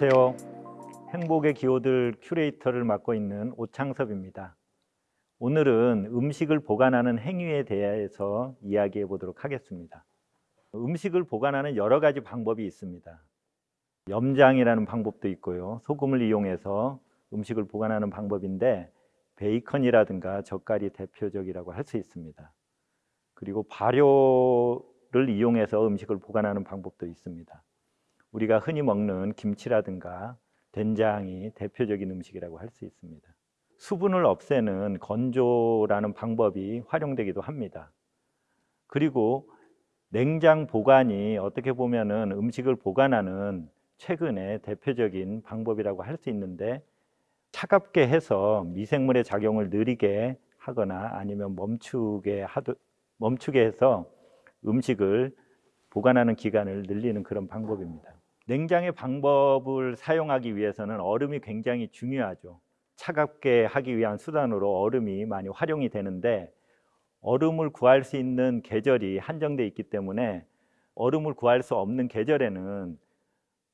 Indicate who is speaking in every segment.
Speaker 1: 안녕하세요. 행복의 기호들 큐레이터를 맡고 있는 오창섭입니다. 오늘은 음식을 보관하는 행위에 대해서 이야기해 보도록 하겠습니다. 음식을 보관하는 여러 가지 방법이 있습니다. 염장이라는 방법도 있고요. 소금을 이용해서 음식을 보관하는 방법인데 베이컨이라든가 젓갈이 대표적이라고 할 수 있습니다. 그리고 발효를 이용해서 음식을 보관하는 방법도 있습니다. 우리가 흔히 먹는 김치라든가 된장이 대표적인 음식이라고 할 수 있습니다. 수분을 없애는 건조라는 방법이 활용되기도 합니다. 그리고 냉장 보관이 어떻게 보면은 음식을 보관하는 최근의 대표적인 방법이라고 할 수 있는데 차갑게 해서 미생물의 작용을 느리게 하거나 아니면 멈추게 하도 멈추게 해서 음식을 보관하는 기간을 늘리는 그런 방법입니다. 냉장의 방법을 사용하기 위해서는 얼음이 굉장히 중요하죠. 차갑게 하기 위한 수단으로 얼음이 많이 활용이 되는데 얼음을 구할 수 있는 계절이 한정돼 있기 때문에 얼음을 구할 수 없는 계절에는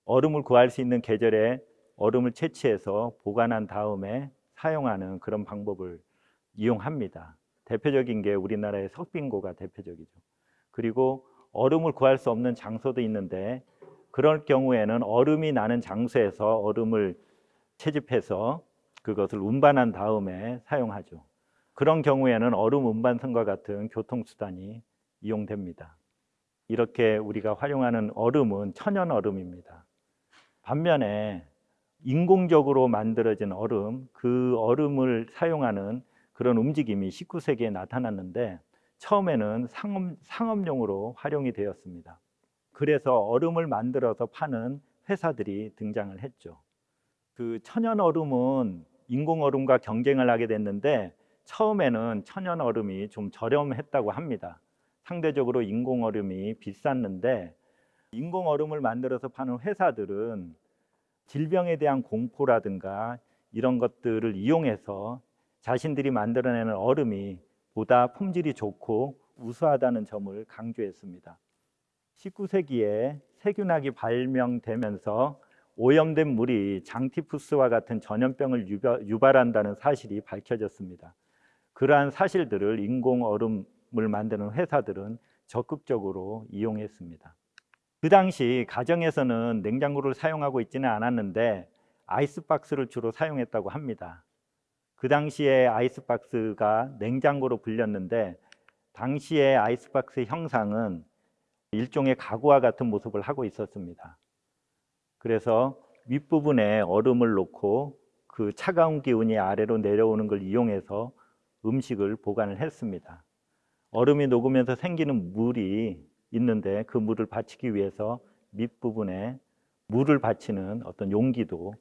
Speaker 1: 얼음을 구할 수 있는 계절에 얼음을 채취해서 보관한 다음에 사용하는 그런 방법을 이용합니다. 대표적인 게 우리나라의 석빙고가 대표적이죠. 그리고 얼음을 구할 수 없는 장소도 있는데 그럴 경우에는 얼음이 나는 장소에서 얼음을 채집해서 그것을 운반한 다음에 사용하죠. 그런 경우에는 얼음 운반선과 같은 교통수단이 이용됩니다. 이렇게 우리가 활용하는 얼음은 천연 얼음입니다. 반면에 인공적으로 만들어진 얼음, 그 얼음을 사용하는 그런 움직임이 19세기에 나타났는데 처음에는 상업, 상업용으로 활용이 되었습니다. 그래서 얼음을 만들어서 파는 회사들이 등장을 했죠. 그 천연 얼음은 인공 얼음과 경쟁을 하게 됐는데 처음에는 천연 얼음이 좀 저렴했다고 합니다. 상대적으로 인공 얼음이 비쌌는데 인공 얼음을 만들어서 파는 회사들은 질병에 대한 공포라든가 이런 것들을 이용해서 자신들이 만들어내는 얼음이 보다 품질이 좋고 우수하다는 점을 강조했습니다. 19세기에 세균학이 발명되면서 오염된 물이 장티푸스와 같은 전염병을 유발한다는 사실이 밝혀졌습니다. 그러한 사실들을 인공 얼음을 만드는 회사들은 적극적으로 이용했습니다. 그 당시 가정에서는 냉장고를 사용하고 있지는 않았는데 아이스박스를 주로 사용했다고 합니다. 그 당시에 아이스박스가 냉장고로 불렸는데 당시의 아이스박스 형상은 일종의 가구와 같은 모습을 하고 있었습니다. 그래서 윗부분에 얼음을 놓고 그 차가운 기운이 아래로 내려오는 걸 이용해서 음식을 보관을 했습니다. 얼음이 녹으면서 생기는 물이 있는데 그 물을 받치기 위해서 밑부분에 물을 받치는 어떤 용기도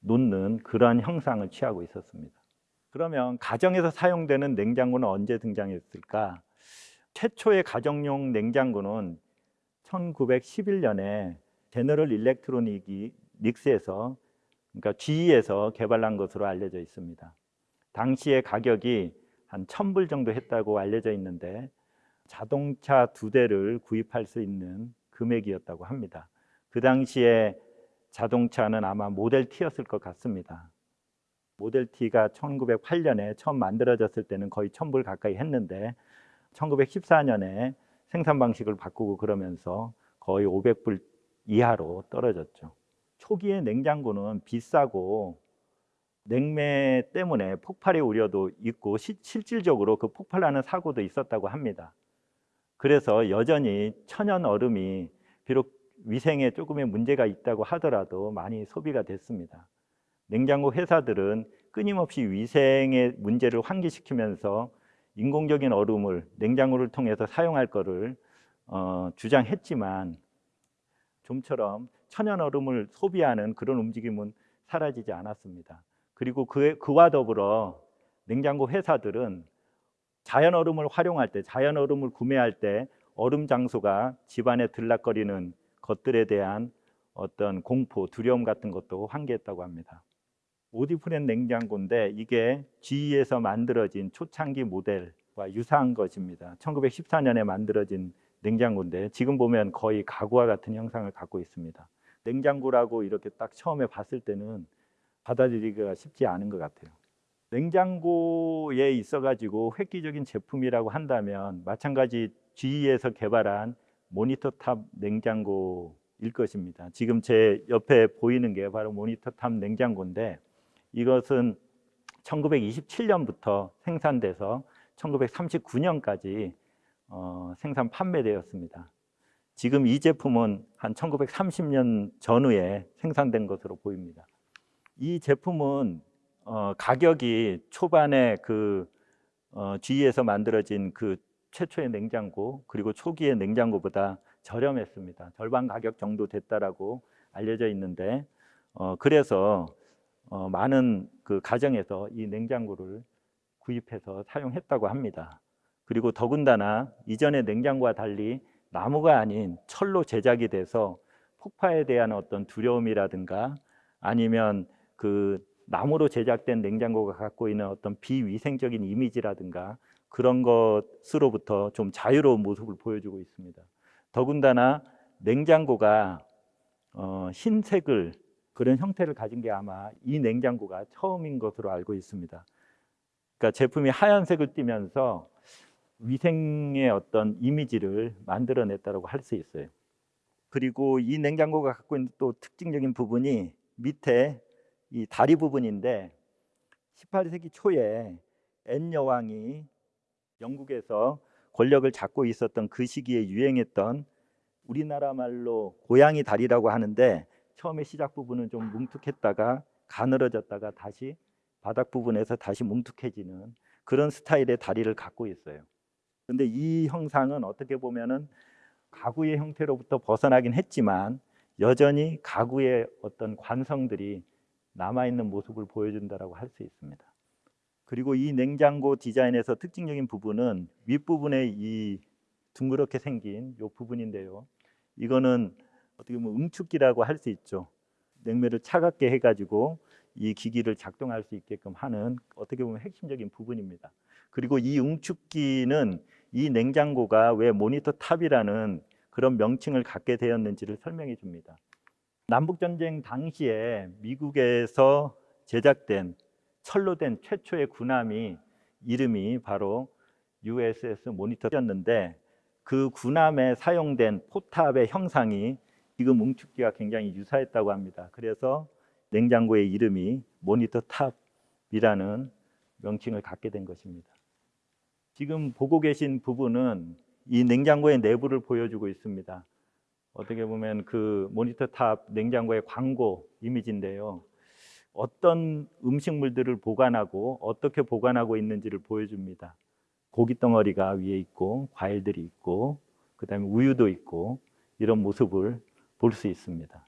Speaker 1: 놓는 그러한 형상을 취하고 있었습니다. 그러면 가정에서 사용되는 냉장고는 언제 등장했을까? 최초의 가정용 냉장고는 1911년에 제너럴 일렉트로닉이 닉스에서 그러니까 GE에서 개발한 것으로 알려져 있습니다. 당시의 가격이 한 1000불 정도 했다고 알려져 있는데 자동차 두 대를 구입할 수 있는 금액이었다고 합니다. 그 당시에 자동차는 아마 모델 T였을 것 같습니다. 모델 T가 1908년에 처음 만들어졌을 때는 거의 1000불 가까이 했는데 1914년에 생산 방식을 바꾸고 그러면서 거의 500불 이하로 떨어졌죠. 초기에 냉장고는 비싸고 냉매 때문에 폭발의 우려도 있고 시, 실질적으로 그 폭발하는 사고도 있었다고 합니다. 그래서 여전히 천연 얼음이 비록 위생에 조금의 문제가 있다고 하더라도 많이 소비가 됐습니다. 냉장고 회사들은 끊임없이 위생의 문제를 환기시키면서 인공적인 얼음을 냉장고를 통해서 사용할 것을 어, 주장했지만 좀처럼 천연 얼음을 소비하는 그런 움직임은 사라지지 않았습니다. 그리고 그, 그와 더불어 냉장고 회사들은 자연 얼음을 활용할 때, 자연 얼음을 구매할 때 얼음 장소가 집안에 들락거리는 것들에 대한 어떤 공포, 두려움 같은 것도 환기했다고 합니다. 오디프렌 냉장고인데 이게 GE에서 만들어진 초창기 모델과 유사한 것입니다. 1914년에 만들어진 냉장고인데 지금 보면 거의 가구와 같은 형상을 갖고 있습니다. 냉장고라고 이렇게 딱 처음에 봤을 때는 받아들이기가 쉽지 않은 것 같아요. 냉장고에 있어가지고 획기적인 제품이라고 한다면 마찬가지 GE에서 개발한 모니터탑 냉장고일 것입니다. 지금 제 옆에 보이는 게 바로 모니터탑 냉장고인데 이것은 1927년부터 생산돼서 1939년까지 어, 생산 판매되었습니다. 지금 이 제품은 한 1930년 전후에 생산된 것으로 보입니다. 이 제품은 어, 가격이 초반에 그 어, GE에서 만들어진 그 최초의 냉장고 그리고 초기의 냉장고보다 저렴했습니다. 절반 가격 정도 됐다라고 알려져 있는데 어, 그래서 어, 많은 그 가정에서 이 냉장고를 구입해서 사용했다고 합니다. 그리고 더군다나 이전의 냉장고와 달리 나무가 아닌 철로 제작이 돼서 폭파에 대한 어떤 두려움이라든가 아니면 그 나무로 제작된 냉장고가 갖고 있는 어떤 비위생적인 이미지라든가 그런 것으로부터 좀 자유로운 모습을 보여주고 있습니다. 더군다나 냉장고가 어, 흰색을 그런 형태를 가진 게 아마 이 냉장고가 처음인 것으로 알고 있습니다. 그러니까 제품이 하얀색을 띠면서 위생의 어떤 이미지를 만들어냈다고 할 수 있어요. 그리고 이 냉장고가 갖고 있는 또 특징적인 부분이 밑에 이 다리 부분인데 18세기 초에 앤 여왕이 영국에서 권력을 잡고 있었던 그 시기에 유행했던 우리나라 말로 고양이 다리라고 하는데 처음에 시작 부분은 좀 뭉툭했다가 가늘어졌다가 다시 바닥 부분에서 다시 뭉툭해지는 그런 스타일의 다리를 갖고 있어요. 근데 이 형상은 어떻게 보면은 가구의 형태로부터 벗어나긴 했지만 여전히 가구의 어떤 관성들이 남아 있는 모습을 보여준다라고 할 수 있습니다. 그리고 이 냉장고 디자인에서 특징적인 부분은 윗부분에 이 둥그렇게 생긴 이 부분인데요. 이거는 어떻게 보면 응축기라고 할 수 있죠. 냉매를 차갑게 해가지고 이 기기를 작동할 수 있게끔 하는 어떻게 보면 핵심적인 부분입니다. 그리고 이 응축기는 이 냉장고가 왜 모니터 탑이라는 그런 명칭을 갖게 되었는지를 설명해 줍니다. 남북 전쟁 당시에 미국에서 제작된 철로 된 최초의 군함이 이름이 바로 USS 모니터였는데 그 군함에 사용된 포탑의 형상이 지금 응축기와 굉장히 유사했다고 합니다. 그래서 냉장고의 이름이 모니터 탑이라는 명칭을 갖게 된 것입니다. 지금 보고 계신 부분은 이 냉장고의 내부를 보여주고 있습니다. 어떻게 보면 그 모니터 탑 냉장고의 광고 이미지인데요. 어떤 음식물들을 보관하고 어떻게 보관하고 있는지를 보여줍니다. 고기 덩어리가 위에 있고 과일들이 있고 그다음에 우유도 있고 이런 모습을 볼 수 있습니다.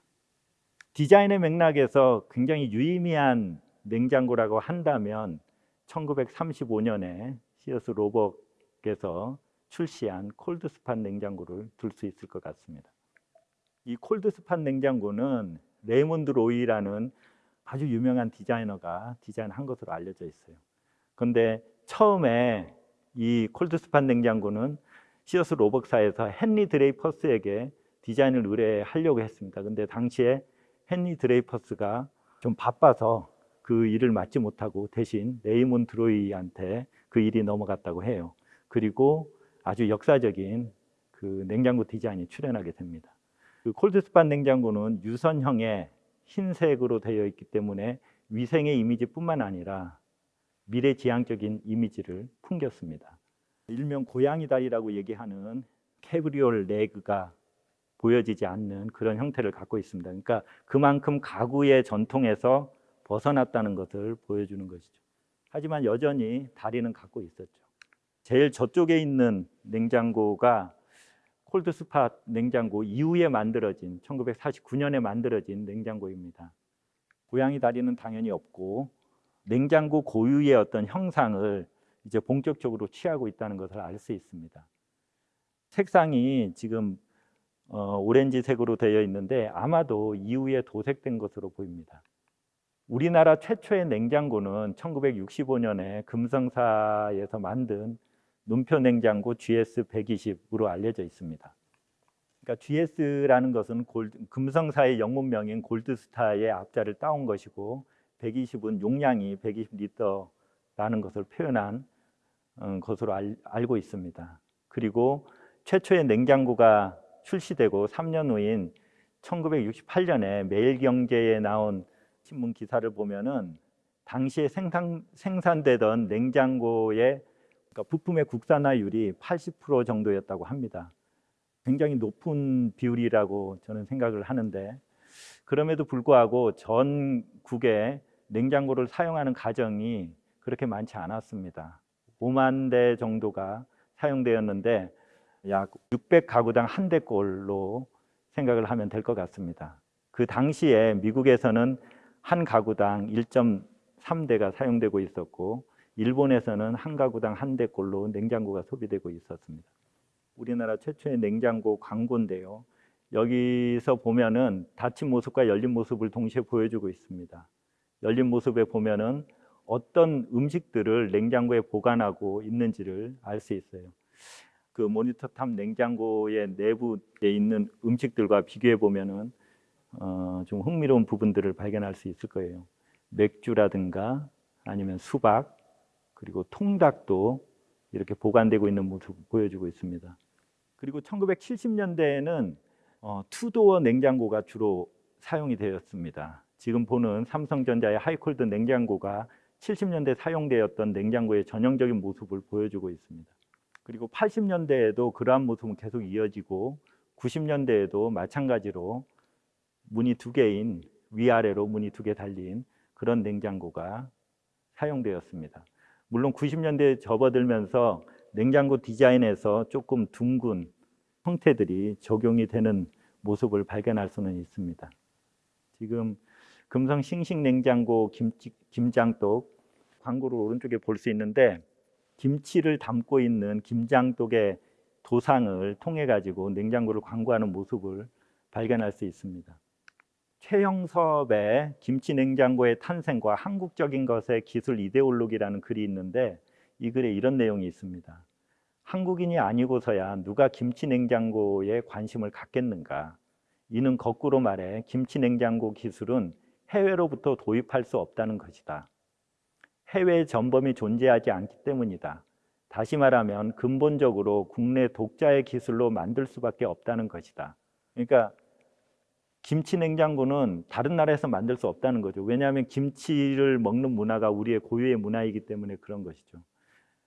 Speaker 1: 디자인의 맥락에서 굉장히 유의미한 냉장고라고 한다면 1935년에 시어스 로벅에서 출시한 콜드스판 냉장고를 들 수 있을 것 같습니다. 이 콜드스팟 냉장고는 레이몬드 로위라는 아주 유명한 디자이너가 디자인한 것으로 알려져 있어요. 그런데 처음에 이 콜드스팟 냉장고는 시어스 로벅사에서 헨리 드레이퍼스에게 디자인을 의뢰하려고 했습니다. 근데 당시에 헨리 드레이퍼스가 좀 바빠서 그 일을 맡지 못하고 대신 레이몬드 로위한테 그 일이 넘어갔다고 해요. 그리고 아주 역사적인 그 냉장고 디자인이 출현하게 됩니다. 그 콜드스판 냉장고는 유선형의 흰색으로 되어 있기 때문에 위생의 이미지뿐만 아니라 미래지향적인 이미지를 풍겼습니다. 일명 고양이 다리라고 얘기하는 캐브리올 레그가 보여지지 않는 그런 형태를 갖고 있습니다. 그러니까 그만큼 가구의 전통에서 벗어났다는 것을 보여주는 것이죠. 하지만 여전히 다리는 갖고 있었죠. 제일 저쪽에 있는 냉장고가 콜드스팟 냉장고 이후에 만들어진 1949년에 만들어진 냉장고입니다. 고양이 다리는 당연히 없고 냉장고 고유의 어떤 형상을 이제 본격적으로 취하고 있다는 것을 알 수 있습니다. 색상이 지금 어, 오렌지색으로 되어 있는데 아마도 이후에 도색된 것으로 보입니다. 우리나라 최초의 냉장고는 1965년에 금성사에서 만든 눈표 냉장고 GS120으로 알려져 있습니다. 그러니까 GS라는 것은 골드, 금성사의 영문명인 골드스타의 앞자를 따온 것이고 120은 용량이 120리터라는 것을 표현한 어, 것으로 알, 알고 있습니다. 그리고 최초의 냉장고가 출시되고 3년 후인 1968년에 매일경제에 나온 신문 기사를 보면은 당시에 생산, 생산되던 냉장고의 그러니까 부품의 국산화율이 80% 정도였다고 합니다. 굉장히 높은 비율이라고 저는 생각을 하는데 그럼에도 불구하고 전국에 냉장고를 사용하는 가정이 그렇게 많지 않았습니다. 5만 대 정도가 사용되었는데 약 600가구당 한 대꼴로 생각을 하면 될 것 같습니다. 그 당시에 미국에서는 한 가구당 1.3대가 사용되고 있었고 일본에서는 한 가구당 한 대꼴로 냉장고가 소비되고 있었습니다. 우리나라 최초의 냉장고 광고인데요. 여기서 보면은 닫힌 모습과 열린 모습을 동시에 보여주고 있습니다. 열린 모습에 보면은 어떤 음식들을 냉장고에 보관하고 있는지를 알 수 있어요. 그 모니터 탑 냉장고의 내부에 있는 음식들과 비교해 보면은 어, 좀 흥미로운 부분들을 발견할 수 있을 거예요. 맥주라든가 아니면 수박 그리고 통닭도 이렇게 보관되고 있는 모습을 보여주고 있습니다. 그리고 1970년대에는 어, two-door 냉장고가 주로 사용이 되었습니다. 지금 보는 삼성전자의 하이콜드 냉장고가 70년대 사용되었던 냉장고의 전형적인 모습을 보여주고 있습니다. 그리고 80년대에도 그러한 모습은 계속 이어지고 90년대에도 마찬가지로 문이 두 개인 위아래로 문이 두 개 달린 그런 냉장고가 사용되었습니다. 물론 90년대에 접어들면서 냉장고 디자인에서 조금 둥근 형태들이 적용이 되는 모습을 발견할 수는 있습니다. 지금 금성 싱싱 냉장고 김치, 김장독 광고를 오른쪽에 볼 수 있는데 김치를 담고 있는 김장독의 도상을 통해 가지고 냉장고를 광고하는 모습을 발견할 수 있습니다. 최영섭의 김치 냉장고의 탄생과 한국적인 것의 기술 이데올로기라는 글이 있는데 이 글에 이런 내용이 있습니다. 한국인이 아니고서야 누가 김치 냉장고에 관심을 갖겠는가? 이는 거꾸로 말해 김치 냉장고 기술은 해외로부터 도입할 수 없다는 것이다. 해외 전범이 존재하지 않기 때문이다. 다시 말하면 근본적으로 국내 독자의 기술로 만들 수밖에 없다는 것이다. 그러니까 김치 냉장고는 다른 나라에서 만들 수 없다는 거죠. 왜냐하면 김치를 먹는 문화가 우리의 고유의 문화이기 때문에 그런 것이죠.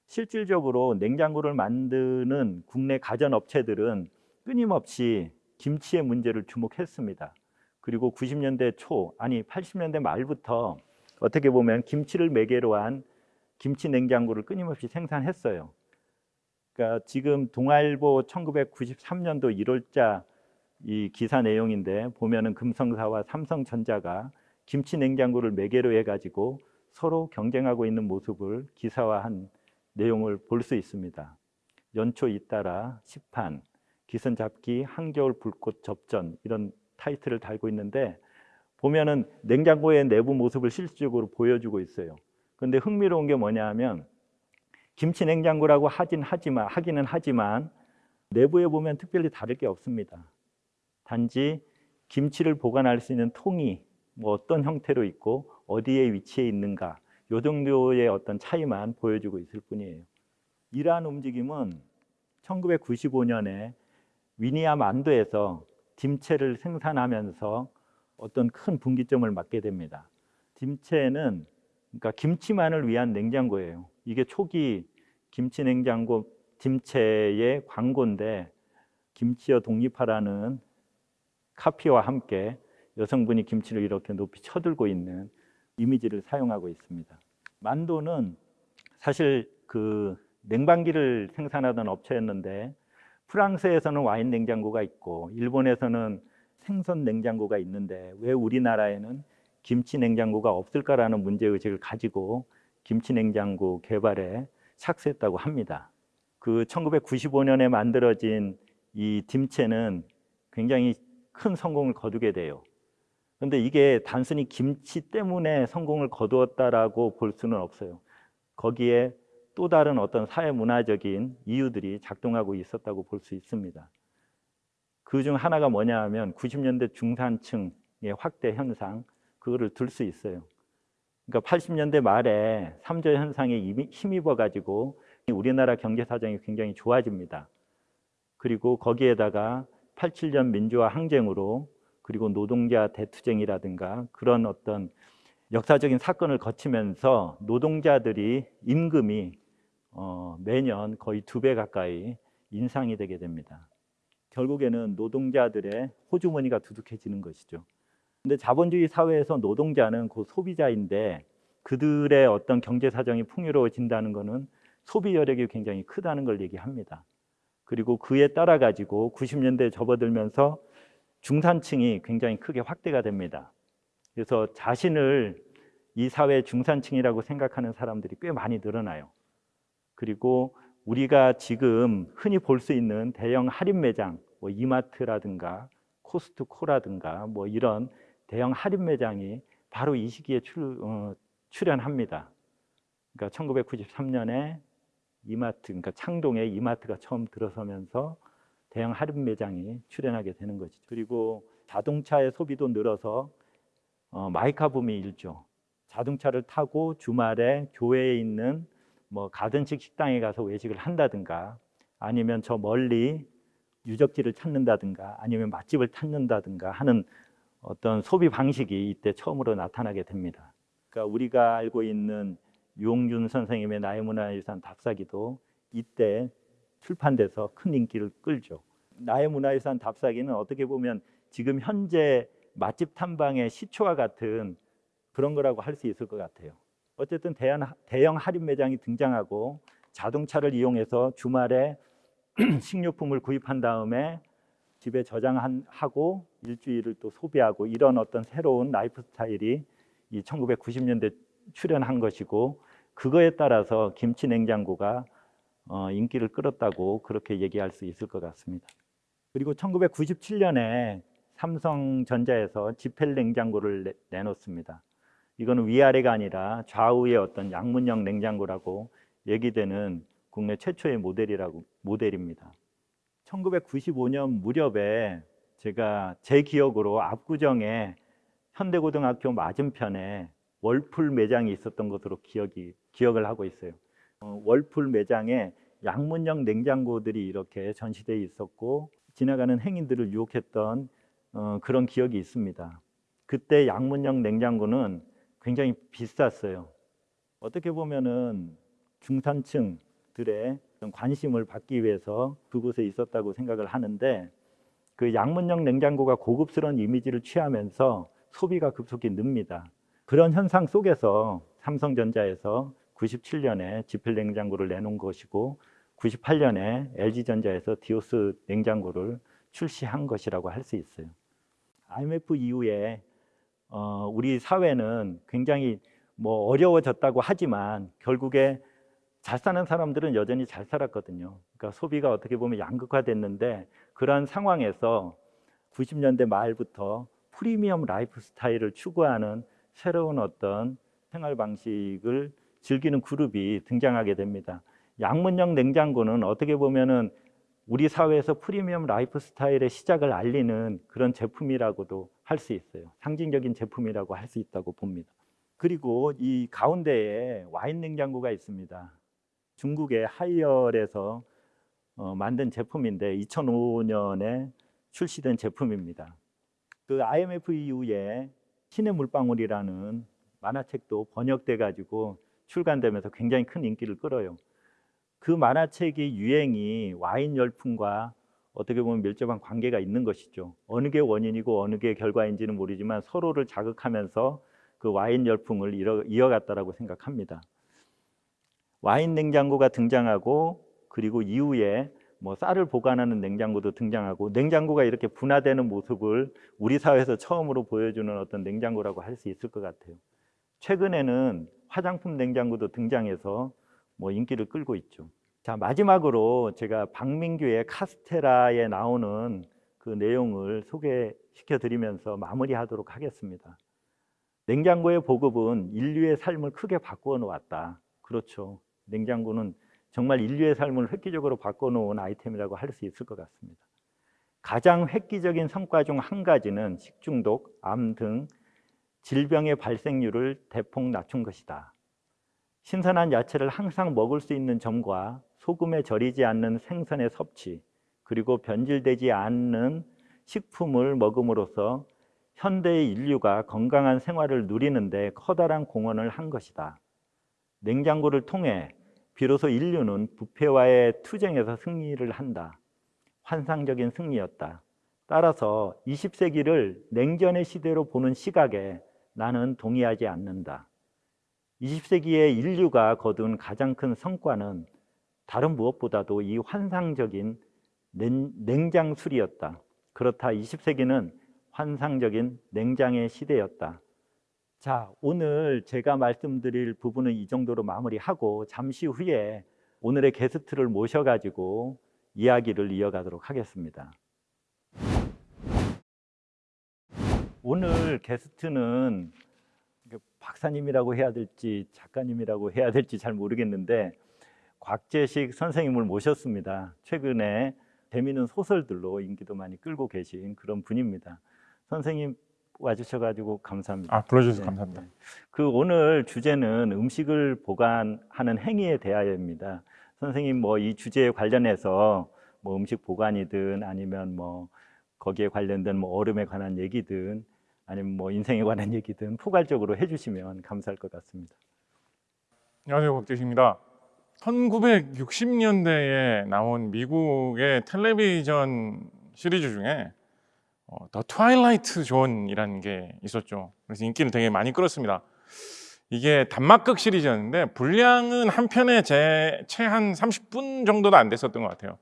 Speaker 1: 실질적으로 냉장고를 만드는 국내 가전 업체들은 끊임없이 김치의 문제를 주목했습니다. 그리고 90년대 초 아니 80년대 말부터 어떻게 보면 김치를 매개로 한 김치 냉장고를 끊임없이 생산했어요. 그러니까 지금 동아일보 1993년도 1월자 이 기사 내용인데 보면은 금성사와 삼성전자가 김치 냉장고를 매개로 해 가지고 서로 경쟁하고 있는 모습을 기사화한 내용을 볼 수 있습니다. 연초 잇따라 시판, 기선 잡기, 한겨울 불꽃 접전 이런 타이틀을 달고 있는데 보면은 냉장고의 내부 모습을 실질적으로 보여주고 있어요. 근데 흥미로운 게 뭐냐 하면 김치 냉장고라고 하긴 하지만 하기는 하지만 내부에 보면 특별히 다를 게 없습니다. 단지 김치를 보관할 수 있는 통이 뭐 어떤 형태로 있고 어디에 위치해 있는가 요 정도의 어떤 차이만 보여주고 있을 뿐이에요. 이러한 움직임은 1995년에 위니아 만도에서 dim체를 생산하면서 어떤 큰 분기점을 맞게 됩니다. dim체는 그러니까 김치만을 위한 냉장고예요. 이게 초기 김치 냉장고 dim체의 광고인데 김치여 독립하라는 카피와 함께 여성분이 김치를 이렇게 높이 쳐들고 있는 이미지를 사용하고 있습니다. 만도는 사실 그 냉방기를 생산하던 업체였는데 프랑스에서는 와인 냉장고가 있고 일본에서는 생선 냉장고가 있는데 왜 우리나라에는 김치 냉장고가 없을까라는 문제 의식을 가지고 김치 냉장고 개발에 착수했다고 합니다. 그 1995년에 만들어진 이 dim체는 굉장히 큰 성공을 거두게 돼요. 그런데 이게 단순히 김치 때문에 성공을 거두었다라고 볼 수는 없어요. 거기에 또 다른 어떤 사회 문화적인 이유들이 작동하고 있었다고 볼 수 있습니다. 그 중 하나가 뭐냐 하면 90년대 중산층의 확대 현상 그거를 들 수 있어요. 그러니까 80년대 말에 삼조 현상에 이미 힘입어 가지고 우리나라 경제 사정이 굉장히 좋아집니다. 그리고 거기에다가 87년 민주화 항쟁으로 그리고 노동자 대투쟁이라든가 그런 어떤 역사적인 사건을 거치면서 노동자들이 임금이 어, 매년 거의 두 배 가까이 인상이 되게 됩니다. 결국에는 노동자들의 호주머니가 두둑해지는 것이죠. 근데 자본주의 사회에서 노동자는 그 소비자인데 그들의 어떤 경제 사정이 풍요로워진다는 것은 소비 여력이 굉장히 크다는 걸 얘기합니다. 그리고 그에 따라 가지고 90년대 접어들면서 중산층이 굉장히 크게 확대가 됩니다. 그래서 자신을 이 사회 중산층이라고 생각하는 사람들이 꽤 많이 늘어나요. 그리고 우리가 지금 흔히 볼 수 있는 대형 할인 매장, 뭐 이마트라든가 코스트코라든가 뭐 이런 대형 할인 매장이 바로 이 시기에 출, 어, 출현합니다. 그러니까 1993년에 이마트, 그러니까 창동에 이마트가 처음 들어서면서 대형 할인 매장이 출현하게 되는 것이죠. 그리고 자동차의 소비도 늘어서 어, 마이카 붐이 일죠. 자동차를 타고 주말에 교회에 있는 뭐 가든식 식당에 가서 외식을 한다든가 아니면 저 멀리 유적지를 찾는다든가 아니면 맛집을 찾는다든가 하는 어떤 소비 방식이 이때 처음으로 나타나게 됩니다. 그러니까 우리가 알고 있는 유홍준 선생님의 나의 문화유산 답사기도 이때 출판돼서 큰 인기를 끌죠. 나의 문화유산 답사기는 어떻게 보면 지금 현재 맛집 탐방의 시초와 같은 그런 거라고 할 수 있을 것 같아요. 어쨌든 대형, 할인 매장이 등장하고 자동차를 이용해서 주말에 식료품을 구입한 다음에 집에 저장하고 일주일을 또 소비하고 이런 어떤 새로운 라이프 스타일이 이 1990년대 출현한 것이고 그거에 따라서 김치 냉장고가 어, 인기를 끌었다고 그렇게 얘기할 수 있을 것 같습니다. 그리고 1997년에 삼성전자에서 지펠 냉장고를 내, 놓습니다 이거는 위아래가 아니라 좌우의 어떤 양문형 냉장고라고 얘기되는 국내 최초의 모델이라고 모델입니다. 1995년 무렵에 제가 제 기억으로 압구정에 현대고등학교 맞은편에 월풀 매장이 있었던 것으로 기억이 기억을 하고 있어요. 어, 월풀 매장에 양문형 냉장고들이 이렇게 전시되어 있었고 지나가는 행인들을 유혹했던 어, 그런 기억이 있습니다. 그때 양문형 냉장고는 굉장히 비쌌어요. 어떻게 보면은 중산층 들의 관심을 받기 위해서 그곳에 있었다고 생각을 하는데 그 양문형 냉장고가 고급스러운 이미지를 취하면서 소비가 급속히 늡니다. 그런 현상 속에서 삼성전자에서 97년에 지필 냉장고를 내놓은 것이고 98년에 LG전자에서 디오스 냉장고를 출시한 것이라고 할 수 있어요. IMF 이후에 어, 우리 사회는 굉장히 뭐 어려워졌다고 하지만 결국에 잘 사는 사람들은 여전히 잘 살았거든요. 그러니까 소비가 어떻게 보면 양극화됐는데 그러한 상황에서 90년대 말부터 프리미엄 라이프 스타일을 추구하는 새로운 어떤 생활 방식을 즐기는 그룹이 등장하게 됩니다. 양문형 냉장고는 어떻게 보면은 우리 사회에서 프리미엄 라이프 스타일의 시작을 알리는 그런 제품이라고도 할 수 있어요. 상징적인 제품이라고 할 수 있다고 봅니다. 그리고 이 가운데에 와인 냉장고가 있습니다. 중국의 하이얼에서 어, 만든 제품인데 2005년에 출시된 제품입니다. 그 IMF 이후에 신의 물방울이라는 만화책도 번역돼 가지고 출간되면서 굉장히 큰 인기를 끌어요. 그 만화책의 유행이 와인 열풍과 어떻게 보면 밀접한 관계가 있는 것이죠. 어느 게 원인이고 어느 게 결과인지는 모르지만 서로를 자극하면서 그 와인 열풍을 이어갔다라고 생각합니다. 와인 냉장고가 등장하고 그리고 이후에 뭐 쌀을 보관하는 냉장고도 등장하고 냉장고가 이렇게 분화되는 모습을 우리 사회에서 처음으로 보여주는 어떤 냉장고라고 할 수 있을 것 같아요. 최근에는 화장품 냉장고도 등장해서 뭐 인기를 끌고 있죠. 자 마지막으로 제가 박민규의 카스테라에 나오는 그 내용을 소개시켜 드리면서 마무리하도록 하겠습니다. 냉장고의 보급은 인류의 삶을 크게 바꾸어 놓았다. 그렇죠. 냉장고는 정말 인류의 삶을 획기적으로 바꿔 놓은 아이템이라고 할 수 있을 것 같습니다. 가장 획기적인 성과 중 한 가지는 식중독, 암 등 질병의 발생률을 대폭 낮춘 것이다. 신선한 야채를 항상 먹을 수 있는 점과 소금에 절이지 않는 생선의 섭취, 그리고 변질되지 않는 식품을 먹음으로써 현대의 인류가 건강한 생활을 누리는데 커다란 공헌을 한 것이다. 냉장고를 통해 비로소 인류는 부패와의 투쟁에서 승리를 한다. 환상적인 승리였다. 따라서 20세기를 냉전의 시대로 보는 시각에 나는 동의하지 않는다. 20세기의 인류가 거둔 가장 큰 성과는 다른 무엇보다도 이 환상적인 냉 장술이었다. 그렇다 20세기는 환상적인 냉장의 시대였다. 자, 오늘 제가 말씀드릴 부분은 이 정도로 마무리하고 잠시 후에 오늘의 게스트를 모셔가지고 이야기를 이어가도록 하겠습니다. 오늘 게스트는 박사님이라고 해야 될지 작가님이라고 해야 될지 잘 모르겠는데 곽재식 선생님을 모셨습니다. 최근에 재미있는 소설들로 인기도 많이 끌고 계신 그런 분입니다. 선생님 와주셔가지고 감사합니다.
Speaker 2: 아 불러주셔서 네, 감사합니다. 네.
Speaker 1: 그 오늘 주제는 음식을 보관하는 행위에 대하여입니다. 선생님 뭐 이 주제에 관련해서 뭐 음식 보관이든 아니면 뭐 거기에 관련된 뭐 얼음에 관한 얘기든 아니면 뭐 인생에 관한 얘기든 포괄적으로 해주시면 감사할 것 같습니다.
Speaker 2: 안녕하세요, 박재식입니다. 1960년대에 나온 미국의 텔레비전 시리즈 중에 어, The Twilight Zone이라는 게 있었죠. 그래서 인기를 되게 많이 끌었습니다. 이게 단막극 시리즈였는데 분량은 한 편에 채한 30분 정도도 안 됐었던 것 같아요.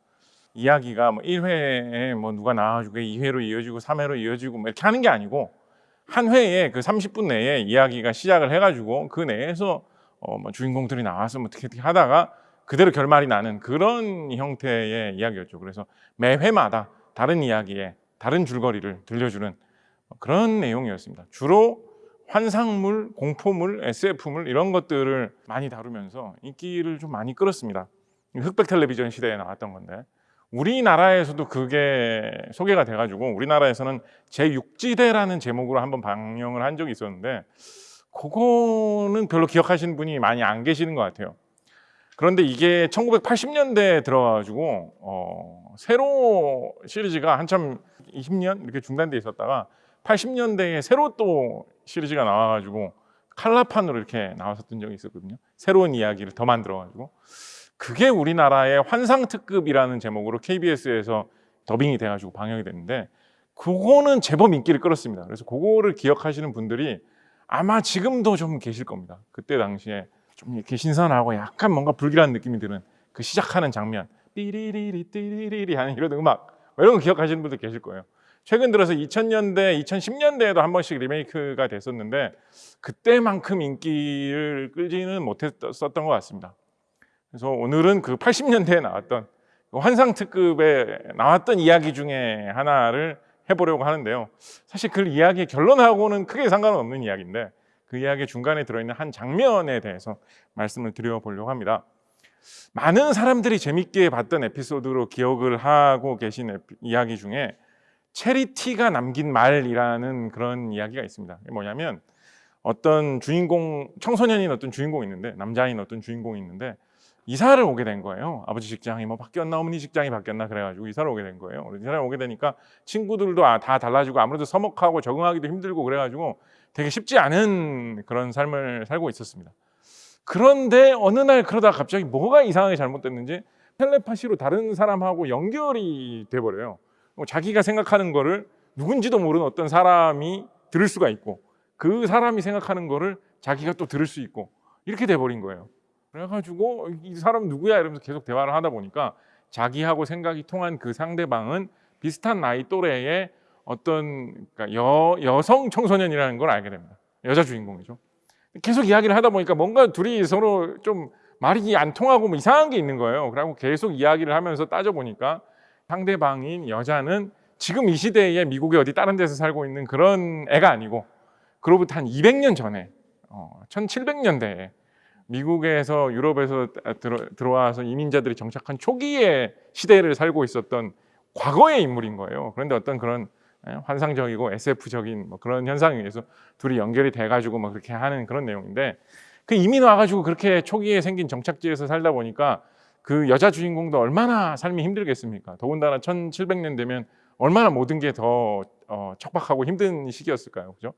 Speaker 2: 이야기가 뭐 1회에 뭐 누가 나와주고 2회로 이어지고 3회로 이어지고 뭐 이렇게 하는 게 아니고 한 회에 그 30분 내에 이야기가 시작을 해가지고 그 내에서 어 뭐 주인공들이 나와서 뭐 어떻게 어떻게 하다가 그대로 결말이 나는 그런 형태의 이야기였죠. 그래서 매 회마다 다른 이야기에 다른 줄거리를 들려주는 그런 내용이었습니다. 주로 환상물, 공포물, SF물 이런 것들을 많이 다루면서 인기를 좀 많이 끌었습니다. 흑백 텔레비전 시대에 나왔던 건데 우리나라에서도 그게 소개가 돼가지고 우리나라에서는 제6지대라는 제목으로 한번 방영을 한 적이 있었는데 그거는 별로 기억하시는 분이 많이 안 계시는 것 같아요. 그런데 이게 1980년대에 들어가지고 어, 새로 시리즈가 한참 20년 이렇게 중단돼 있었다가 80년대에 새로 또 시리즈가 나와가지고 칼라판으로 이렇게 나왔었던 적이 있었거든요. 새로운 이야기를 더 만들어가지고 그게 우리나라의 환상특급이라는 제목으로 KBS에서 더빙이 돼가지고 방영이 됐는데 그거는 제법 인기를 끌었습니다. 그래서 그거를 기억하시는 분들이 아마 지금도 좀 계실 겁니다. 그때 당시에 좀 이렇게 신선하고 약간 뭔가 불길한 느낌이 드는 그 시작하는 장면 띠리리리 띠리리리 하는 이런 음악 뭐 이런 거 기억하시는 분들 계실 거예요. 최근 들어서 2000년대, 2010년대에도 한 번씩 리메이크가 됐었는데 그때만큼 인기를 끌지는 못했었던 것 같습니다. 그래서 오늘은 그 80년대에 나왔던 그 환상특급에 나왔던 이야기 중에 하나를 해보려고 하는데요. 사실 그 이야기의 결론하고는 크게 상관없는 이야기인데 그 이야기 중간에 들어있는 한 장면에 대해서 말씀을 드려보려고 합니다. 많은 사람들이 재밌게 봤던 에피소드로 기억을 하고 계신 에피, 이야기 중에 체리티가 남긴 말이라는 그런 이야기가 있습니다. 뭐냐면 어떤 주인공, 청소년인 어떤 주인공이 있는데 남자인 어떤 주인공이 있는데 이사를 오게 된 거예요. 아버지 직장이 뭐 바뀌었나 어머니 직장이 바뀌었나 그래가지고 이사를 오게 된 거예요. 이사를 오게 되니까 친구들도 아, 다 달라지고 아무래도 서먹하고 적응하기도 힘들고 그래가지고 되게 쉽지 않은 그런 삶을 살고 있었습니다. 그런데 어느 날 그러다 갑자기 뭐가 이상하게 잘못됐는지 텔레파시로 다른 사람하고 연결이 돼버려요. 뭐 자기가 생각하는 거를 누군지도 모르는 어떤 사람이 들을 수가 있고 그 사람이 생각하는 거를 자기가 또 들을 수 있고 이렇게 돼버린 거예요. 그래가지고 이 사람 누구야 이러면서 계속 대화를 하다 보니까 자기하고 생각이 통한 그 상대방은 비슷한 나이 또래의 어떤 그러니까 여, 여성 청소년이라는 걸 알게 됩니다. 여자 주인공이죠. 계속 이야기를 하다 보니까 뭔가 둘이 서로 좀 말이 안 통하고 뭐 이상한 게 있는 거예요. 그리고 계속 이야기를 하면서 따져보니까 상대방인 여자는 지금 이 시대에 미국의 어디 다른 데서 살고 있는 그런 애가 아니고 그로부터 한 200년 전에 어, 1700년대에 미국에서 유럽에서 들어, 들어와서 이민자들이 정착한 초기의 시대를 살고 있었던 과거의 인물인 거예요. 그런데 어떤 그런 예, 환상적이고 SF적인 뭐 그런 현상에 의해서 둘이 연결이 돼가지고 뭐 그렇게 하는 그런 내용인데 그 이민 와가지고 그렇게 초기에 생긴 정착지에서 살다 보니까 그 여자 주인공도 얼마나 삶이 힘들겠습니까? 더군다나 1700년 되면 얼마나 모든 게더 어, 척박하고 힘든 시기였을까요? 그죠?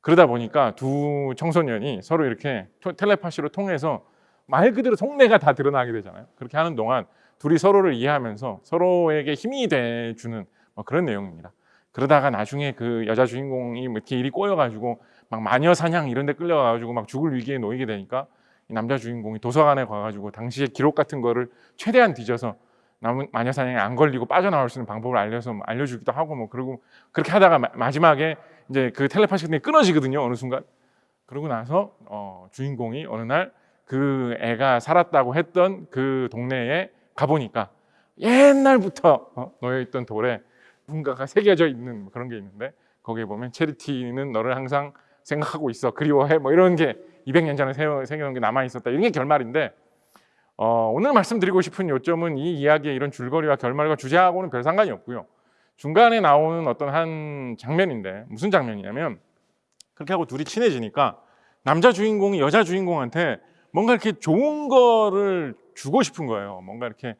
Speaker 2: 그러다 보니까 두 청소년이 서로 이렇게 토- 텔레파시로 통해서 말 그대로 속내가 다 드러나게 되잖아요. 그렇게 하는 동안 둘이 서로를 이해하면서 서로에게 힘이 돼주는 뭐 그런 내용입니다. 그러다가 나중에 그 여자 주인공이 뭐 이렇게 일이 꼬여가지고 막 마녀 사냥 이런 데 끌려가가지고 막 죽을 위기에 놓이게 되니까 이 남자 주인공이 도서관에 가가지고 당시의 기록 같은 거를 최대한 뒤져서 남- 마녀 사냥에 안 걸리고 빠져나올 수 있는 방법을 알려서 뭐 알려주기도 하고 뭐 그러고 그렇게 하다가 마, 마지막에 이제 그 텔레파시 같은 게 끊어지거든요 어느 순간. 그러고 나서 어, 주인공이 어느 날 그 애가 살았다고 했던 그 동네에 가보니까 옛날부터 어, 놓여있던 돌에 뭔가가 새겨져 있는 뭐 그런 게 있는데 거기에 보면 체리티는 너를 항상 생각하고 있어. 그리워해. 뭐 이런 게 200년 전에 새겨놓은 게 남아 있었다. 이런 게 결말인데 어, 오늘 말씀드리고 싶은 요점은 이 이야기의 이런 줄거리와 결말과 주제하고는 별 상관이 없고요. 중간에 나오는 어떤 한 장면인데 무슨 장면이냐면 그렇게 하고 둘이 친해지니까 남자 주인공이 여자 주인공한테 뭔가 이렇게 좋은 거를 주고 싶은 거예요. 뭔가 이렇게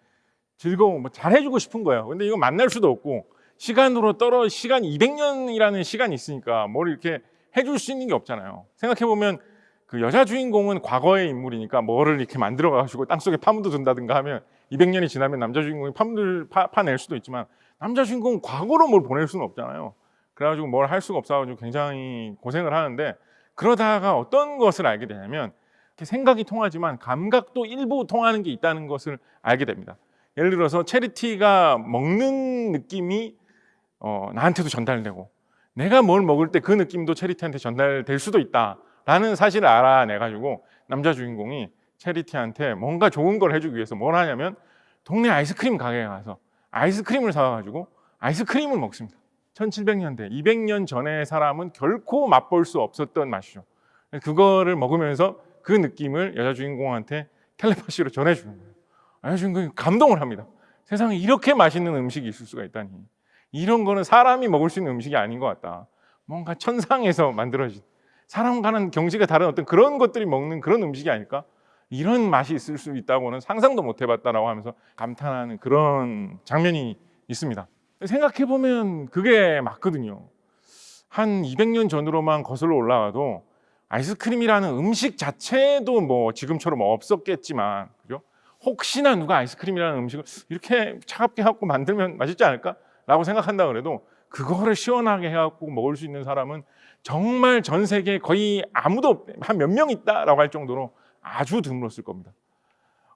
Speaker 2: 즐거운 뭐 잘해주고 싶은 거예요. 근데 이거 만날 수도 없고 시간으로 떨어 시간 200년이라는 시간이 있으니까 뭘 이렇게 해줄 수 있는 게 없잖아요. 생각해 보면 그 여자 주인공은 과거의 인물이니까 뭐를 이렇게 만들어 가지고 땅 속에 파묻어 둔다든가 하면 200년이 지나면 남자 주인공이 파묻을 파, 파낼 수도 있지만 남자 주인공은 과거로 뭘 보낼 수는 없잖아요. 그래가지고 뭘 할 수가 없어가지고 굉장히 고생을 하는데 그러다가 어떤 것을 알게 되냐면 이렇게 생각이 통하지만 감각도 일부 통하는 게 있다는 것을 알게 됩니다. 예를 들어서 체리티가 먹는 느낌이 어, 나한테도 전달되고 내가 뭘 먹을 때 그 느낌도 체리티한테 전달될 수도 있다라는 사실을 알아내 가지고 남자 주인공이 체리티한테 뭔가 좋은 걸 해주기 위해서 뭘 하냐면 동네 아이스크림 가게에 가서 아이스크림을 사와가지고 아이스크림을 먹습니다. 1700년대, 200년 전의 사람은 결코 맛볼 수 없었던 맛이죠. 그거를 먹으면서 그 느낌을 여자 주인공한테 텔레파시로 전해주는 거예요. 여자 주인공이 감동을 합니다. 세상에 이렇게 맛있는 음식이 있을 수가 있다니. 이런 거는 사람이 먹을 수 있는 음식이 아닌 것 같다. 뭔가 천상에서 만들어진 사람과는 경지가 다른 어떤 그런 것들이 먹는 그런 음식이 아닐까? 이런 맛이 있을 수 있다고는 상상도 못 해봤다라고 하면서 감탄하는 그런 장면이 있습니다. 생각해 보면 그게 맞거든요. 한 200년 전으로만 거슬러 올라가도 아이스크림이라는 음식 자체도 뭐 지금처럼 없었겠지만, 그죠? 혹시나 누가 아이스크림이라는 음식을 이렇게 차갑게 해갖고 만들면 맛있지 않을까? 라고 생각한다 그래도 그거를 시원하게 해갖고 먹을 수 있는 사람은 정말 전 세계에 거의 아무도 한 몇 명 있다라고 할 정도로 아주 드물었을 겁니다.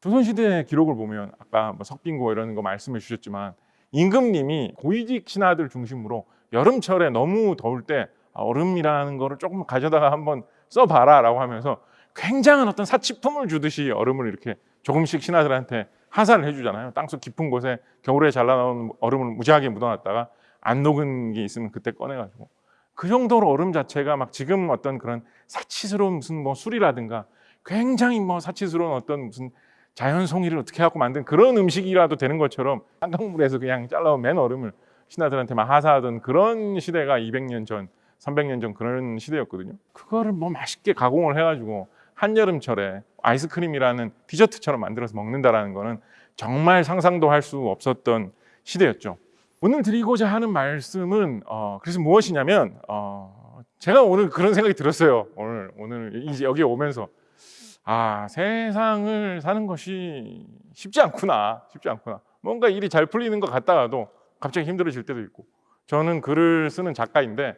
Speaker 2: 조선시대 기록을 보면 아까 뭐 석빙고 이런 거 말씀해 주셨지만 임금님이 고위직 신하들 중심으로 여름철에 너무 더울 때 아, 얼음이라는 거를 조금 가져다가 한번 써봐라 라고 하면서 굉장한 어떤 사치품을 주듯이 얼음을 이렇게 조금씩 신하들한테 하사를 해주잖아요. 땅속 깊은 곳에 겨울에 잘라 나온 얼음을 무지하게 묻어놨다가 안 녹은 게 있으면 그때 꺼내가지고 그 정도로 얼음 자체가 막 지금 어떤 그런 사치스러운 무슨 뭐 술이라든가 굉장히 뭐 사치스러운 어떤 무슨 자연 송이를 어떻게 해갖고 만든 그런 음식이라도 되는 것처럼 한강물에서 그냥 잘라온 맨 얼음을 신하들한테 막 하사하던 그런 시대가 200년 전, 300년 전 그런 시대였거든요. 그거를 뭐 맛있게 가공을 해가지고 한여름철에 아이스크림이라는 디저트처럼 만들어서 먹는다라는 거는 정말 상상도 할 수 없었던 시대였죠. 오늘 드리고자 하는 말씀은 어, 그래서 무엇이냐면 어, 제가 오늘 그런 생각이 들었어요. 오늘 오늘 이제 여기 오면서 아 세상을 사는 것이 쉽지 않구나, 쉽지 않구나. 뭔가 일이 잘 풀리는 것 같다가도 갑자기 힘들어질 때도 있고. 저는 글을 쓰는 작가인데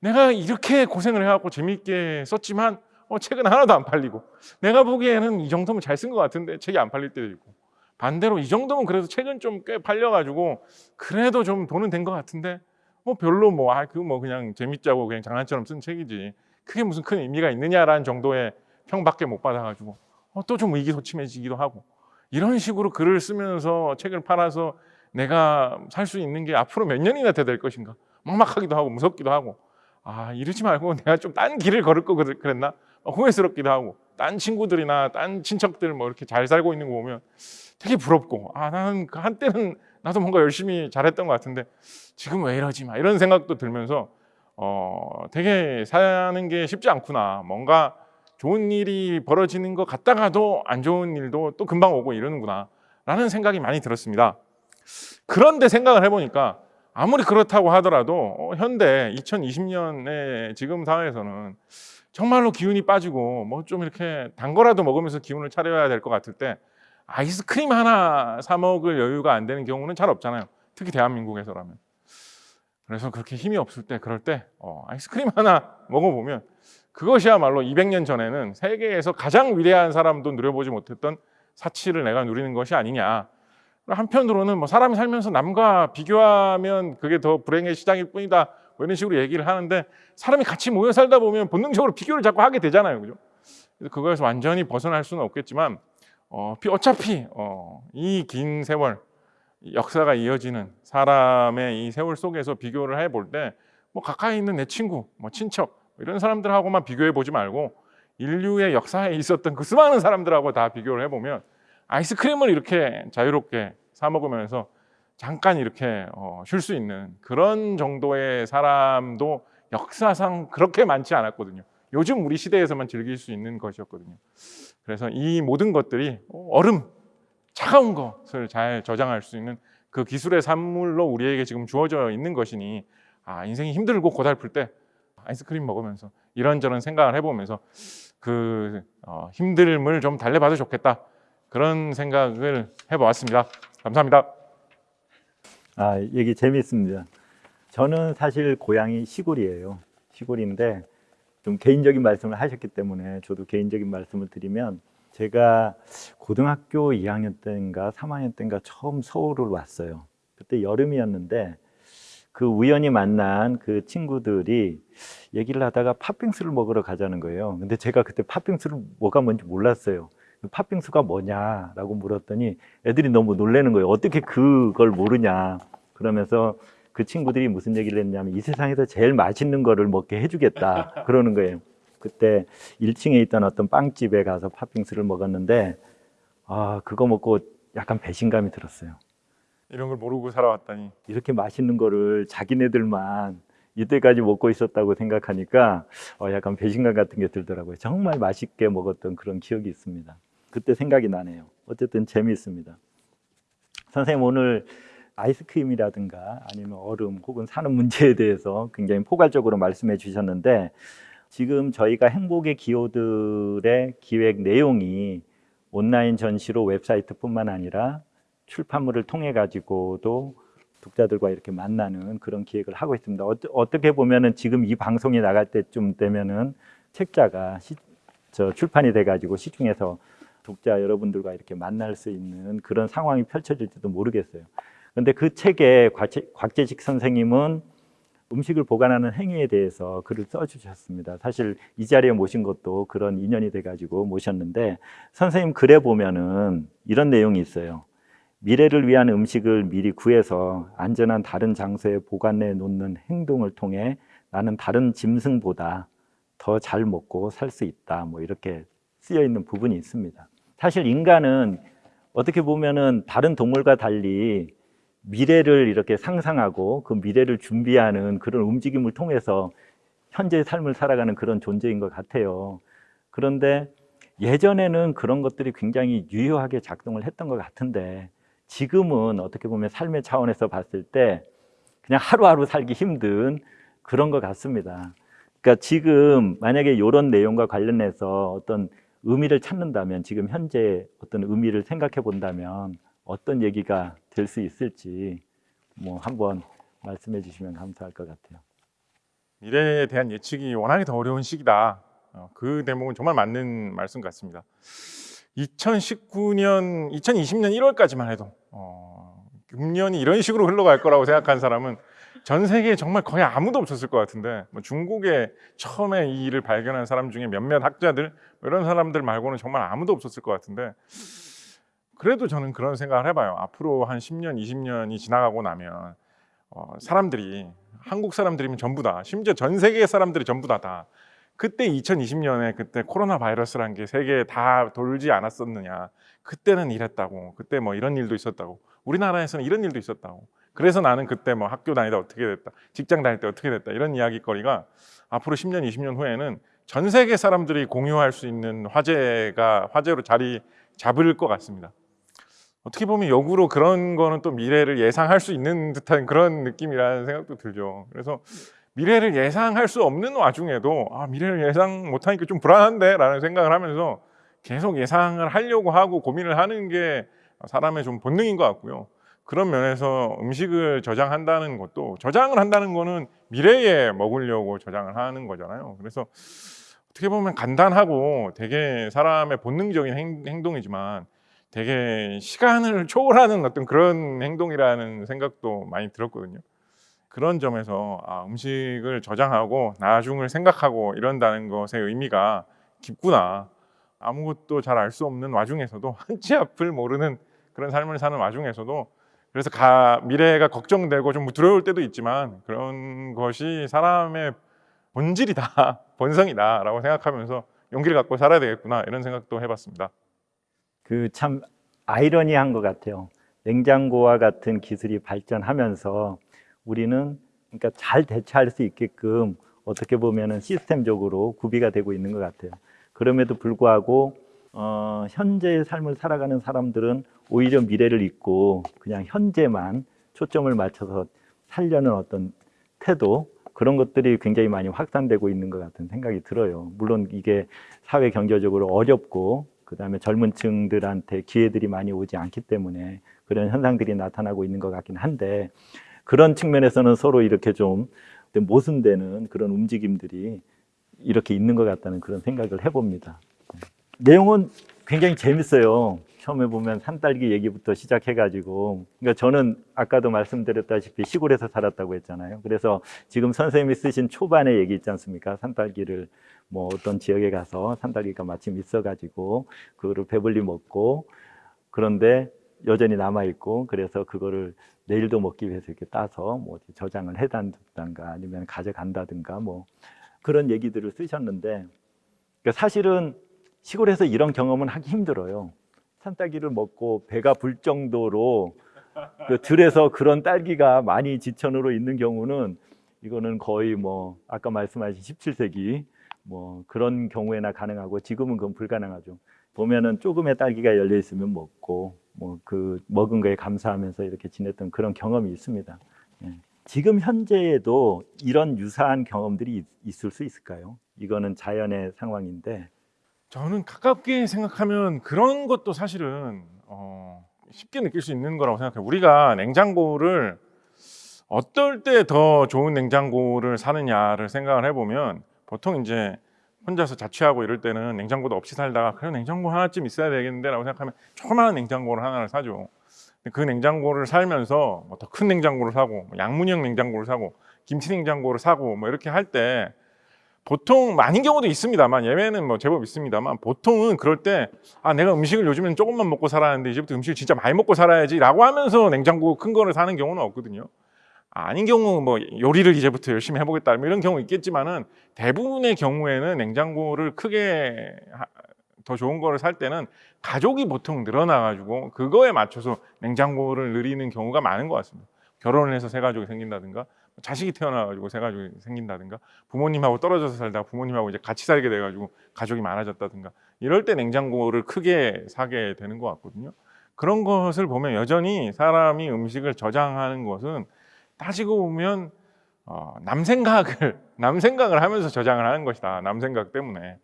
Speaker 2: 내가 이렇게 고생을 해갖고 재미있게 썼지만 어, 책은 하나도 안 팔리고. 내가 보기에는 이 정도면 잘 쓴 것 같은데 책이 안 팔릴 때도 있고. 반대로 이 정도면 그래도 책은 좀 꽤 팔려가지고 그래도 좀 돈은 된 것 같은데 뭐 별로 뭐 아 그 뭐 그냥 재밌자고 그냥 장난처럼 쓴 책이지. 그게 무슨 큰 의미가 있느냐라는 정도의 평밖에 못 받아가지고. 어, 또 좀 의기소침해지기도 하고. 이런 식으로 글을 쓰면서 책을 팔아서 내가 살 수 있는 게 앞으로 몇 년이나 돼될 것인가? 막막하기도 하고 무섭기도 하고. 아 이러지 말고 내가 좀 딴 길을 걸을 거 그랬- 그랬나? 어, 후회스럽기도 하고 딴 친구들이나 딴 친척들 뭐 이렇게 잘 살고 있는 거 보면 되게 부럽고 아 나는 그 한때는 나도 뭔가 열심히 잘했던 것 같은데 지금 왜 이러지? 마 이런 생각도 들면서 어 되게 사는 게 쉽지 않구나. 뭔가 좋은 일이 벌어지는 것 같다가도 안 좋은 일도 또 금방 오고 이러는구나 라는 생각이 많이 들었습니다. 그런데 생각을 해보니까 아무리 그렇다고 하더라도 어, 현대 2020년의 지금 상황에서는 정말로 기운이 빠지고 뭐 좀 이렇게 단 거라도 먹으면서 기운을 차려야 될 것 같을 때 아이스크림 하나 사 먹을 여유가 안 되는 경우는 잘 없잖아요. 특히 대한민국에서라면. 그래서 그렇게 힘이 없을 때 그럴 때 어, 아이스크림 하나 먹어보면 그것이야말로 200년 전에는 세계에서 가장 위대한 사람도 누려보지 못했던 사치를 내가 누리는 것이 아니냐. 한편으로는 뭐 사람이 살면서 남과 비교하면 그게 더 불행의 시작일 뿐이다. 뭐 이런 식으로 얘기를 하는데 사람이 같이 모여 살다 보면 본능적으로 비교를 자꾸 하게 되잖아요. 그죠? 그래서 그거에서 완전히 벗어날 수는 없겠지만 어, 피- 어차피 어, 이 긴 세월 이 역사가 이어지는 사람의 이 세월 속에서 비교를 해볼 때 뭐 가까이 있는 내 친구, 뭐 친척 이런 사람들하고만 비교해 보지 말고 인류의 역사에 있었던 그 수많은 사람들하고 다 비교를 해보면 아이스크림을 이렇게 자유롭게 사 먹으면서 잠깐 이렇게 어, 쉴 수 있는 그런 정도의 사람도 역사상 그렇게 많지 않았거든요. 요즘 우리 시대에서만 즐길 수 있는 것이었거든요. 그래서 이 모든 것들이 얼음, 차가운 것을 잘 저장할 수 있는 그 기술의 산물로 우리에게 지금 주어져 있는 것이니 아, 인생이 힘들고 고달플 때 아이스크림 먹으면서 이런저런 생각을 해보면서 그 어, 힘듦을 좀 달래봐도 좋겠다 그런 생각을 해보았습니다. 감사합니다.
Speaker 1: 아, 얘기 재밌습니다. 저는 사실 고향이 시골이에요. 시골인데 좀 개인적인 말씀을 하셨기 때문에 저도 개인적인 말씀을 드리면 제가 고등학교 2학년 때인가 3학년 때인가 처음 서울을 왔어요. 그때 여름이었는데 그 우연히 만난 그 친구들이 얘기를 하다가 팥빙수를 먹으러 가자는 거예요. 근데 제가 그때 팥빙수를 뭐가 뭔지 몰랐어요. 팥빙수가 뭐냐라고 물었더니 애들이 너무 놀라는 거예요. 어떻게 그걸 모르냐. 그러면서 그 친구들이 무슨 얘기를 했냐면 이 세상에서 제일 맛있는 거를 먹게 해주겠다. 그러는 거예요. 그때 1층에 있던 어떤 빵집에 가서 팥빙수를 먹었는데 아, 그거 먹고 약간 배신감이 들었어요.
Speaker 2: 이런 걸 모르고 살아왔다니
Speaker 1: 이렇게 맛있는 거를 자기네들만 이때까지 먹고 있었다고 생각하니까 어, 약간 배신감 같은 게 들더라고요. 정말 맛있게 먹었던 그런 기억이 있습니다. 그때 생각이 나네요. 어쨌든 재미있습니다. 선생님 오늘 아이스크림이라든가 아니면 얼음 혹은 사는 문제에 대해서 굉장히 포괄적으로 말씀해 주셨는데 지금 저희가 행복의 기호들의 기획 내용이 온라인 전시로 웹사이트뿐만 아니라 출판물을 통해 가지고도 독자들과 이렇게 만나는 그런 기획을 하고 있습니다. 어, 어떻게 보면은 지금 이 방송이 나갈 때쯤 되면은 책자가 시, 저 출판이 돼 가지고 시중에서 독자 여러분들과 이렇게 만날 수 있는 그런 상황이 펼쳐질지도 모르겠어요. 그런데 그 책에 곽재, 곽재 식 선생님은 음식을 보관하는 행위에 대해서 글을 써주셨습니다. 사실 이 자리에 모신 것도 그런 인연이 돼가지고 모셨는데 선생님 글에 보면은 이런 내용이 있어요. 미래를 위한 음식을 미리 구해서 안전한 다른 장소에 보관해 놓는 행동을 통해 나는 다른 짐승보다 더 잘 먹고 살 수 있다. 뭐 이렇게 쓰여 있는 부분이 있습니다. 사실 인간은 어떻게 보면은 다른 동물과 달리 미래를 이렇게 상상하고 그 미래를 준비하는 그런 움직임을 통해서 현재의 삶을 살아가는 그런 존재인 것 같아요. 그런데 예전에는 그런 것들이 굉장히 유효하게 작동을 했던 것 같은데 지금은 어떻게 보면 삶의 차원에서 봤을 때 그냥 하루하루 살기 힘든 그런 것 같습니다. 그러니까 지금 만약에 이런 내용과 관련해서 어떤 의미를 찾는다면 지금 현재 어떤 의미를 생각해 본다면 어떤 얘기가 될 수 있을지 뭐 한번 말씀해 주시면 감사할 것 같아요.
Speaker 2: 미래에 대한 예측이 워낙에 더 어려운 시기다. 어, 그 대목은 정말 맞는 말씀 같습니다. 2019년, 2020년 1월까지만 해도 어, 금년이 이런 식으로 흘러갈 거라고 생각한 사람은 전 세계에 정말 거의 아무도 없었을 것 같은데 뭐 중국에 처음에 이 일을 발견한 사람 중에 몇몇 학자들 뭐 이런 사람들 말고는 정말 아무도 없었을 것 같은데 그래도 저는 그런 생각을 해봐요. 앞으로 한 10년, 20년이 지나가고 나면 어, 사람들이 한국 사람들이면 전부 다 심지어 전 세계 사람들이 전부 다 다 그때 2020년에 그때 코로나 바이러스란 게 세계에 다 돌지 않았었느냐. 그때는 이랬다고. 그때 뭐 이런 일도 있었다고. 우리나라에서는 이런 일도 있었다고. 그래서 나는 그때 뭐 학교 다니다 어떻게 됐다. 직장 다닐 때 어떻게 됐다. 이런 이야기거리가 앞으로 10년, 20년 후에는 전 세계 사람들이 공유할 수 있는 화제가 화제로 자리 잡을 것 같습니다. 어떻게 보면 역으로 그런 거는 또 미래를 예상할 수 있는 듯한 그런 느낌이라는 생각도 들죠. 그래서 미래를 예상할 수 없는 와중에도 아, 미래를 예상 못하니까 좀 불안한데 라는 생각을 하면서 계속 예상을 하려고 하고 고민을 하는 게 사람의 좀 본능인 것 같고요. 그런 면에서 음식을 저장한다는 것도 저장을 한다는 거는 미래에 먹으려고 저장을 하는 거잖아요. 그래서 어떻게 보면 간단하고 되게 사람의 본능적인 행, 행동이지만 되게 시간을 초월하는 어떤 그런 행동이라는 생각도 많이 들었거든요. 그런 점에서 아, 음식을 저장하고 나중을 생각하고 이런다는 것의 의미가 깊구나. 아무것도 잘 알 수 없는 와중에서도 한치 앞을 모르는 그런 삶을 사는 와중에서도 그래서 가, 미래가 걱정되고 좀 두려울 때도 있지만 그런 것이 사람의 본질이다, 본성이다 라고 생각하면서 용기를 갖고 살아야 되겠구나 이런 생각도 해봤습니다.
Speaker 1: 그 참 아이러니한 것 같아요. 냉장고와 같은 기술이 발전하면서 우리는 그러니까 잘 대처할 수 있게끔 어떻게 보면은 시스템적으로 구비가 되고 있는 것 같아요. 그럼에도 불구하고 어, 현재의 삶을 살아가는 사람들은 오히려 미래를 잊고 그냥 현재만 초점을 맞춰서 살려는 어떤 태도 그런 것들이 굉장히 많이 확산되고 있는 것 같은 생각이 들어요. 물론 이게 사회 경제적으로 어렵고 그다음에 젊은 층들한테 기회들이 많이 오지 않기 때문에 그런 현상들이 나타나고 있는 것 같긴 한데 그런 측면에서는 서로 이렇게 좀 모순되는 그런 움직임들이 이렇게 있는 것 같다는 그런 생각을 해봅니다. 내용은 굉장히 재밌어요. 처음에 보면 산딸기 얘기부터 시작해가지고 그러니까 저는 아까도 말씀드렸다시피 시골에서 살았다고 했잖아요. 그래서 지금 선생님이 쓰신 초반의 얘기 있지 않습니까? 산딸기를 뭐 어떤 지역에 가서 산딸기가 마침 있어가지고 그거를 배불리 먹고 그런데 여전히 남아 있고 그래서 그거를 내일도 먹기 위해서 이렇게 따서 뭐 저장을 해둔다든가 아니면 가져간다든가 뭐 그런 얘기들을 쓰셨는데 그러니까 사실은 시골에서 이런 경험은 하기 힘들어요. 산딸기를 먹고 배가 불 정도로 그 들에서 그런 딸기가 많이 지천으로 있는 경우는 이거는 거의 뭐 아까 말씀하신 17세기 뭐 그런 경우에나 가능하고 지금은 그건 불가능하죠. 보면은 조금의 딸기가 열려 있으면 먹고 뭐 그 먹은 거에 감사하면서 이렇게 지냈던 그런 경험이 있습니다. 예. 지금 현재에도 이런 유사한 경험들이 있- 있을 수 있을까요? 이거는 자연의 상황인데
Speaker 2: 저는 가깝게 생각하면 그런 것도 사실은 어, 쉽게 느낄 수 있는 거라고 생각해요. 우리가 냉장고를 어떨 때 더 좋은 냉장고를 사느냐를 생각을 해보면 보통 이제 혼자서 자취하고 이럴 때는 냉장고도 없이 살다가 그래 냉장고 하나쯤 있어야 되겠는데 라고 생각하면 조그마한 냉장고를 하나를 사죠. 그 냉장고를 살면서 뭐 더 큰 냉장고를 사고 뭐 양문형 냉장고를 사고 김치 냉장고를 사고 뭐 이렇게 할 때 보통 많은 경우도 있습니다만 예외는 뭐 제법 있습니다만 보통은 그럴 때 아 내가 음식을 요즘엔 조금만 먹고 살았는데 이제부터 음식을 진짜 많이 먹고 살아야지 라고 하면서 냉장고 큰 거를 사는 경우는 없거든요. 아닌 경우 뭐 요리를 이제부터 열심히 해보겠다 뭐 이런 경우 있겠지만은 대부분의 경우에는 냉장고를 크게 하- 더 좋은 거를 살 때는 가족이 보통 늘어나가지고 그거에 맞춰서 냉장고를 늘리는 경우가 많은 것 같습니다. 결혼을 해서 새 가족이 생긴다든가 자식이 태어나가지고 새 가족이 생긴다든가 부모님하고 떨어져서 살다가 부모님하고 이제 같이 살게 돼가지고 가족이 많아졌다든가 이럴 때 냉장고를 크게 사게 되는 것 같거든요. 그런 것을 보면 여전히 사람이 음식을 저장하는 것은 따지고 보면 어, 남 생각을 남 생각을 하면서 저장을 하는 것이다. 남 생각 때문에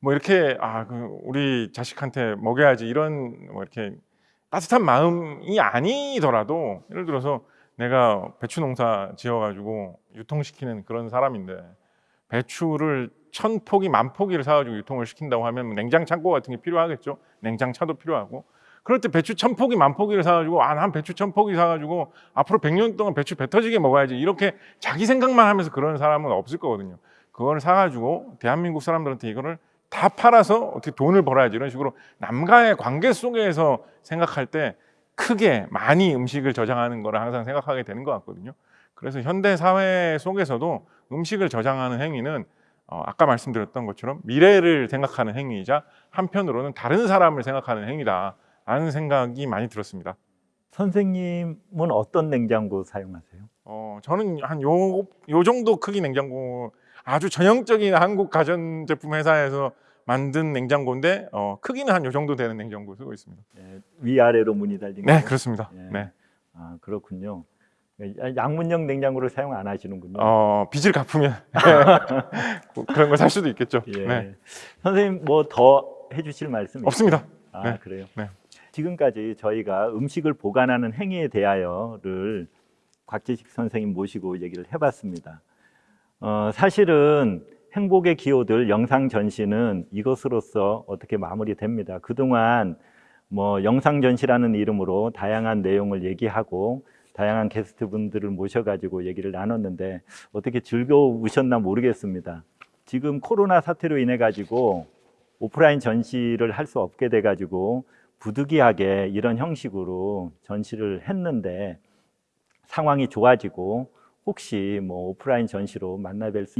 Speaker 2: 뭐 이렇게 아 그 우리 자식한테 먹여야지 이런 뭐 이렇게 따뜻한 마음이 아니더라도 예를 들어서 내가 배추 농사 지어가지고 유통시키는 그런 사람인데 배추를 천 포기 만 포기를 사가지고 유통을 시킨다고 하면 냉장 창고 같은 게 필요하겠죠. 냉장 차도 필요하고 그럴 때 배추 천 포기 만 포기를 사가지고 아 난 배추 천 포기 사가지고 앞으로 100년 동안 배추 배 터지게 먹어야지 이렇게 자기 생각만 하면서 그런 사람은 없을 거거든요. 그걸 사가지고 대한민국 사람들한테 이거를 다 팔아서 어떻게 돈을 벌어야지 이런 식으로 남과의 관계 속에서 생각할 때 크게 많이 음식을 저장하는 거를 항상 생각하게 되는 것 같거든요. 그래서 현대 사회 속에서도 음식을 저장하는 행위는 어, 아까 말씀드렸던 것처럼 미래를 생각하는 행위이자 한편으로는 다른 사람을 생각하는 행위다라는 생각이 많이 들었습니다.
Speaker 1: 선생님은 어떤 냉장고 사용하세요?
Speaker 2: 어, 저는 한 요 요 정도 크기 냉장고 아주 전형적인 한국 가전제품 회사에서 만든 냉장고인데 어, 크기는 한 요 정도 되는 냉장고 쓰고 있습니다.
Speaker 1: 예, 위아래로 문이 달린
Speaker 2: 네,
Speaker 1: 거요?
Speaker 2: 그렇습니다.
Speaker 1: 예.
Speaker 2: 네.
Speaker 1: 아 그렇군요. 야- 양문형 냉장고를 사용 안 하시는군요.
Speaker 2: 어, 빚을 갚으면 뭐 그런 걸 살 수도 있겠죠.
Speaker 1: 예.
Speaker 2: 네.
Speaker 1: 선생님 뭐 더 해주실 말씀
Speaker 2: 없습니다.
Speaker 1: 아
Speaker 2: 네.
Speaker 1: 그래요.
Speaker 2: 네.
Speaker 1: 지금까지 저희가 음식을 보관하는 행위에 대하여를 곽재식 선생님 모시고 얘기를 해봤습니다. 어, 사실은 행복의 기호들 영상 전시는 이것으로서 어떻게 마무리됩니다. 그동안 뭐 영상 전시라는 이름으로 다양한 내용을 얘기하고 다양한 게스트분들을 모셔가지고 얘기를 나눴는데 어떻게 즐거우셨나 모르겠습니다. 지금 코로나 사태로 인해 가지고 오프라인 전시를 할 수 없게 돼 가지고 부득이하게 이런 형식으로 전시를 했는데 상황이 좋아지고 혹시 뭐 오프라인 전시로 만나 뵐 수